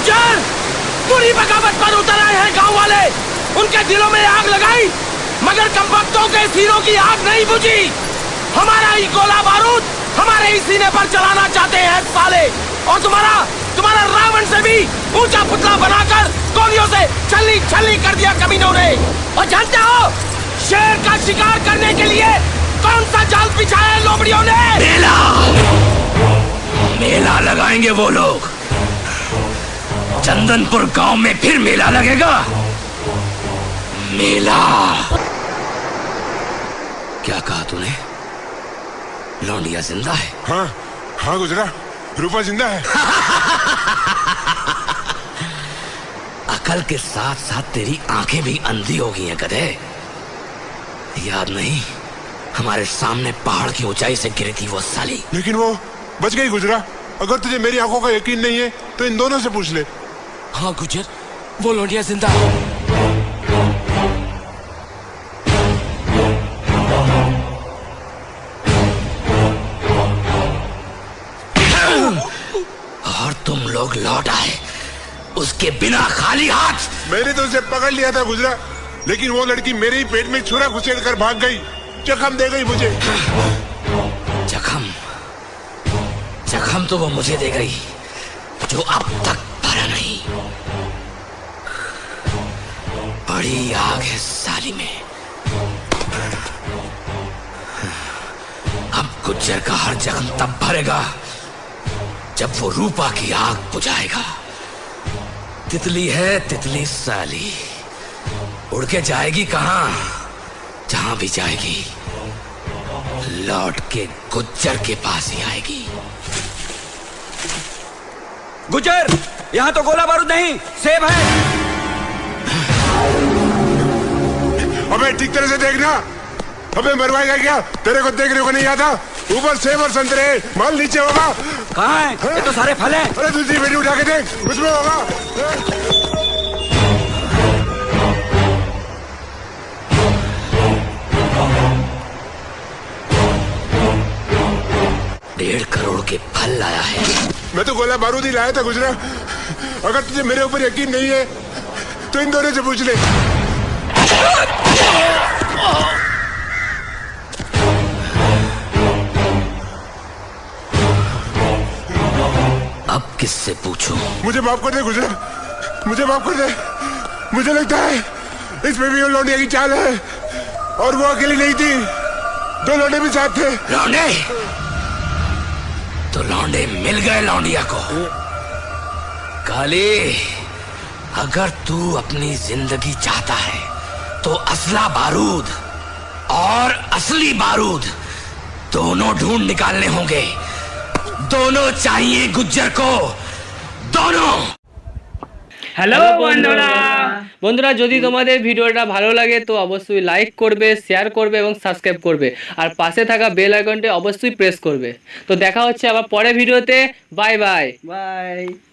गुज्जर पूरी बगावत पर उतर आए हैं गाँव वाले उनके दिलों में आग लगाई, मगर कमबख्तों के सीनों की आग नहीं बुझी। हमारा ही गोला बारूद हमारे ही सीने पर चलाना चाहते हैं साले। और तुम्हारा तुम्हारा रावण से भी ऊँचा पुतला बनाकर गोलियों से छल्ली छल्ली कर दिया कमीनों ने। और जानते हो, शेर का शिकार करने के लिए कौन सा जाल बिछाया लोमड़ियों ने? मेला! मेला लगाएँगे वो लोग। चंदनपुर गाँव में फिर मेला लगेगा। मेला। क्या कहा तूने? लौंडिया ज़िंदा है। हाँ हाँ गुजरा रूपा ज़िंदा है। अकल के साथ साथ तेरी आँखें भी अंधी हो गई हैं गधे। याद नहीं हमारे सामने पहाड़ की ऊंचाई से गिरी थी वो साली। लेकिन वो बच गई गुजरा। अगर तुझे मेरी आँखों का यकीन नहीं है तो इन दोनों से पूछ ले। हाँ गुज्जर। वो लोंडिया ज़िंदा है। और तुम लोग लौट आए। उसके बिना खाली हाथ। मैंने तो उसे पकड़ लिया था गुजरा लेकिन वो लड़की मेरे ही पेट में छुरा घुसेड़ कर भाग गई। जखम दे गई मुझे। जखम? जखम तो वो मुझे दे गई जो अब तक भरा नहीं बड़ी आग है साली में। अब गुज्जर का हर जख्म तब भरेगा, जब वो रूपा की आग बुझाएगा। तितली है, तितली साली। उड़ के जाएगी कहा? जहाँ भी जाएगी। लौट के गुज्जर के पास ही आएगी। गुज्जर यहाँ तो गोला बारूद नहीं सेब है। अबे ठीक तरह से देखना। अबे मरवाएगा क्या? तेरे को देखने को नहीं आता। ऊपर सेब और संतरे माल नीचे होगा। कहाँ है? ये तो सारे फल हैं। अरे दूसरी बेटी उठा के देख उसमें होगा। के फल लाया है। मैं तो गोला बारूद ही लाया था गुजरा। अगर तुझे मेरे ऊपर यकीन नहीं है तो इन दोनों से पूछ ले। अब किससे पूछूँ? मुझे माफ़ कर दे गुजरा। मुझे माफ़ कर दे। मुझे लगता है इसमें भी वो लौंडिया की चाल है और वो अकेली नहीं थी। दो लौंडे भी साथ थे। लौंडे? लौंडे मिल गए लौंडिया को। काली, अगर तू अपनी ज़िंदगी चाहता है तो असला बारूद और असली बारूद दोनों ढूंढ निकालने होंगे। दोनों चाहिए गुज्जर को, दोनों। হ্যালো বন্ধুরা। বন্ধুরা। যদি তোমাদের ভিডিওটা ভালো লাগে তো অবশ্যই লাইক করবে শেয়ার করবে এবং সাবস্ক্রাইব করবে। আর পাশে থাকা বেল আইকনটি অবশ্যই প্রেস করবে। তো দেখা হচ্ছে আবার পরে ভিডিওতে। Bye bye bye